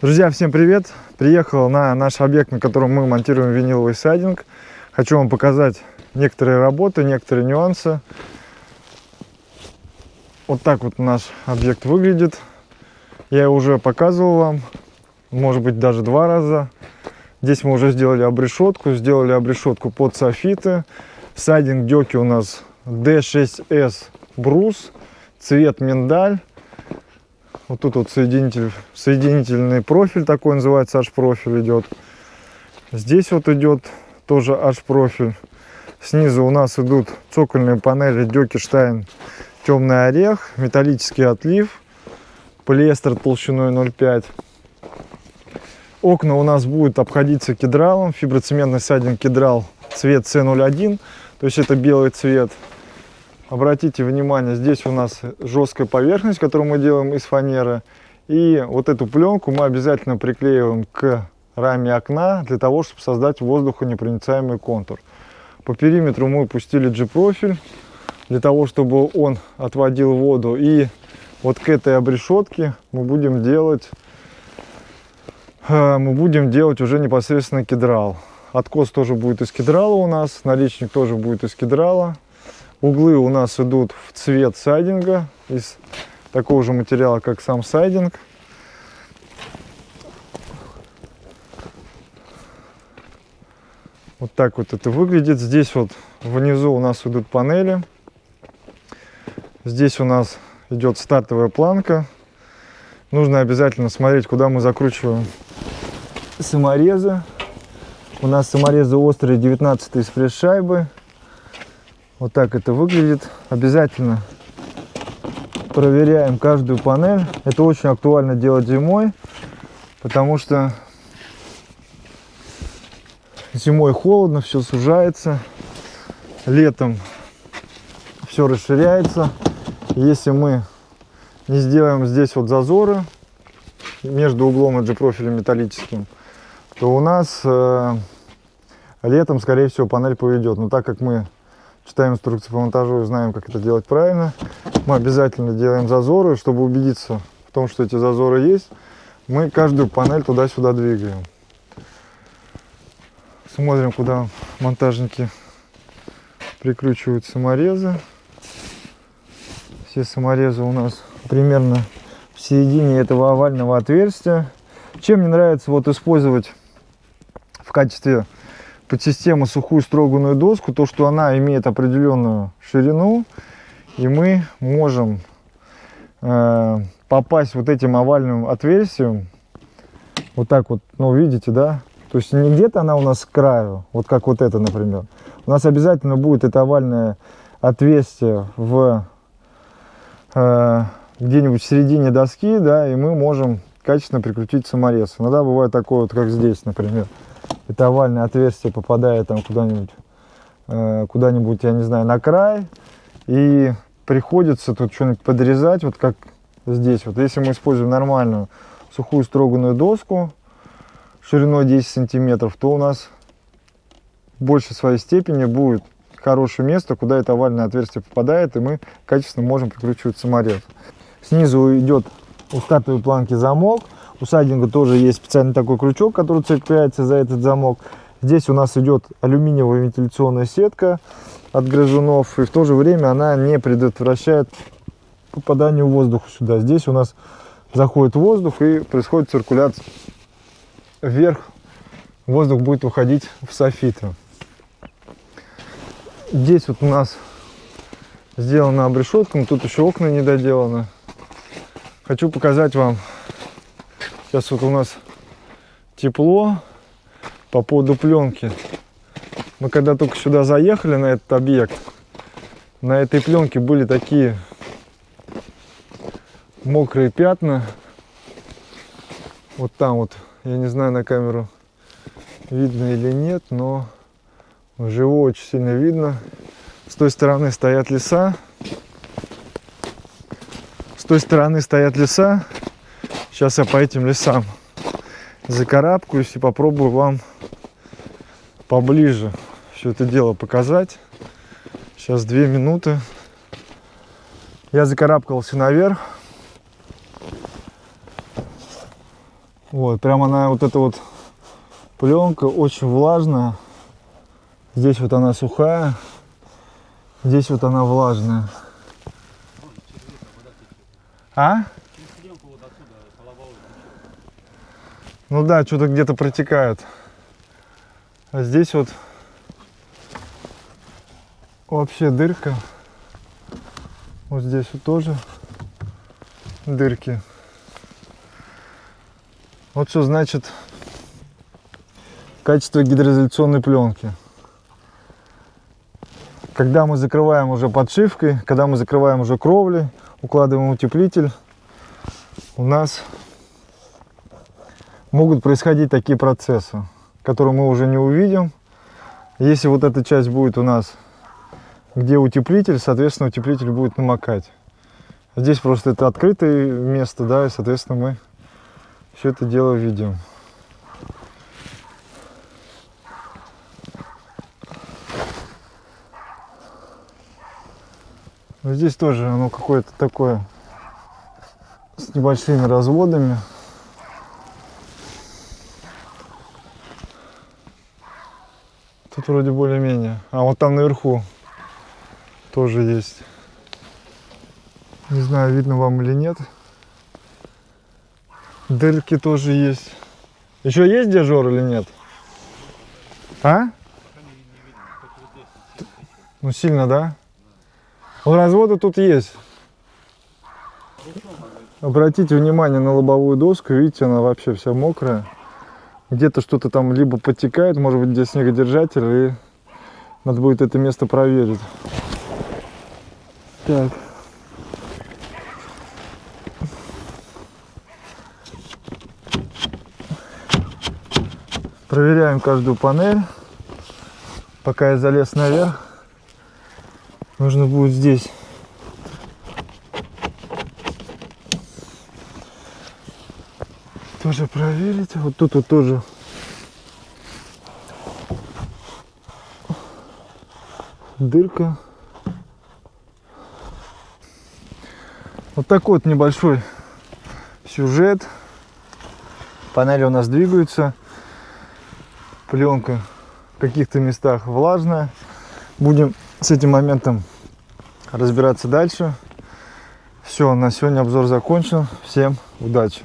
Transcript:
Друзья, всем привет! Приехал на наш объект, на котором мы монтируем виниловый сайдинг. Хочу вам показать некоторые работы, некоторые нюансы. Вот так вот наш объект выглядит. Я уже показывал вам, может быть даже два раза. Здесь мы уже сделали обрешетку, сделали обрешетку под софиты. Сайдинг деки у нас D6S брус, цвет миндаль. Вот тут вот соединитель, соединительный профиль такой называется, H-профиль идет. Здесь вот идет тоже H-профиль. Снизу у нас идут цокольные панели Дёкиштайн темный орех, металлический отлив, полиэстер толщиной 0,5. Окна у нас будут обходиться кедралом, фиброцементный сайдинг кедрал цвет C01, то есть это белый цвет. Обратите внимание, здесь у нас жесткая поверхность, которую мы делаем из фанеры. И вот эту пленку мы обязательно приклеиваем к раме окна, для того, чтобы создать воздухонепроницаемый контур. По периметру мы пустили G-профиль, для того, чтобы он отводил воду. И вот к этой обрешетке мы будем делать, э, мы будем делать уже непосредственно кедрал. Откос тоже будет из кедрала у нас, наличник тоже будет из кедрала. Углы у нас идут в цвет сайдинга из такого же материала, как сам сайдинг. Вот так вот это выглядит. Здесь вот внизу у нас идут панели. Здесь у нас идет стартовая планка. Нужно обязательно смотреть, куда мы закручиваем саморезы. У нас саморезы острые 19 из пресс-шайбы. Вот так это выглядит. Обязательно проверяем каждую панель. Это очень актуально делать зимой, потому что зимой холодно, все сужается. Летом все расширяется. Если мы не сделаем здесь вот зазоры между углом и G-профилем металлическим, то у нас э, летом, скорее всего, панель поведет. Но так как мы читаем инструкции по монтажу и знаем, как это делать правильно. Мы обязательно делаем зазоры, чтобы убедиться в том, что эти зазоры есть. Мы каждую панель туда-сюда двигаем. Смотрим, куда монтажники прикручивают саморезы. Все саморезы у нас примерно в середине этого овального отверстия. Чем мне нравится вот использовать в качестве под систему сухую строганную доску, то, что она имеет определенную ширину, и мы можем э, попасть вот этим овальным отверстием, вот так вот, ну, видите, да? То есть не где-то она у нас с краю, вот как вот это, например. У нас обязательно будет это овальное отверстие в э, где-нибудь в середине доски, да, и мы можем качественно прикрутить саморез. Иногда бывает такое вот, как здесь, например это овальное отверстие попадает там куда-нибудь, э, куда-нибудь, я не знаю, на край, и приходится тут что-нибудь подрезать, вот как здесь. Вот если мы используем нормальную сухую строганную доску шириной 10 сантиметров, то у нас в своей степени будет хорошее место, куда это овальное отверстие попадает, и мы качественно можем прикручивать саморез. Снизу идет у стартовой планки замок, у сайдинга тоже есть специальный такой крючок, который цепляется за этот замок. Здесь у нас идет алюминиевая вентиляционная сетка от грызунов. И в то же время она не предотвращает попаданию воздуха сюда. Здесь у нас заходит воздух и происходит циркуляция вверх. Воздух будет выходить в софиты. Здесь вот у нас сделана обрешетка, но тут еще окна не доделаны. Хочу показать вам Сейчас вот у нас тепло по поводу пленки. Мы когда только сюда заехали на этот объект, на этой пленке были такие мокрые пятна. Вот там вот, я не знаю на камеру видно или нет, но вживую очень сильно видно. С той стороны стоят леса. С той стороны стоят леса. Сейчас я по этим лесам закарабкаюсь и попробую вам поближе все это дело показать. Сейчас две минуты. Я закарабкался наверх. Вот, прямо она, вот эта вот пленка очень влажная. Здесь вот она сухая, здесь вот она влажная. А? Ну да, что-то где-то протекает. А здесь вот вообще дырка. Вот здесь вот тоже дырки. Вот что значит качество гидроизоляционной пленки. Когда мы закрываем уже подшивкой, когда мы закрываем уже кровли, укладываем утеплитель, у нас могут происходить такие процессы, которые мы уже не увидим. Если вот эта часть будет у нас, где утеплитель, соответственно, утеплитель будет намокать. Здесь просто это открытое место, да, и, соответственно, мы все это дело видим. Здесь тоже оно какое-то такое с небольшими разводами. Тут вроде более-менее. А вот там наверху тоже есть. Не знаю, видно вам или нет. Дырки тоже есть. Еще есть дежор или нет? А? Ну сильно, да? Разводы тут есть. Обратите внимание на лобовую доску, видите, она вообще вся мокрая. Где-то что-то там либо подтекает, может быть, где снегодержатель, и надо будет это место проверить. Так. Проверяем каждую панель. Пока я залез наверх, нужно будет здесь тоже проверить. Вот тут вот тоже дырка. Вот такой вот небольшой сюжет. Панели у нас двигаются. Пленка в каких-то местах влажная. Будем с этим моментом разбираться дальше. Все, на сегодня обзор закончен. Всем удачи!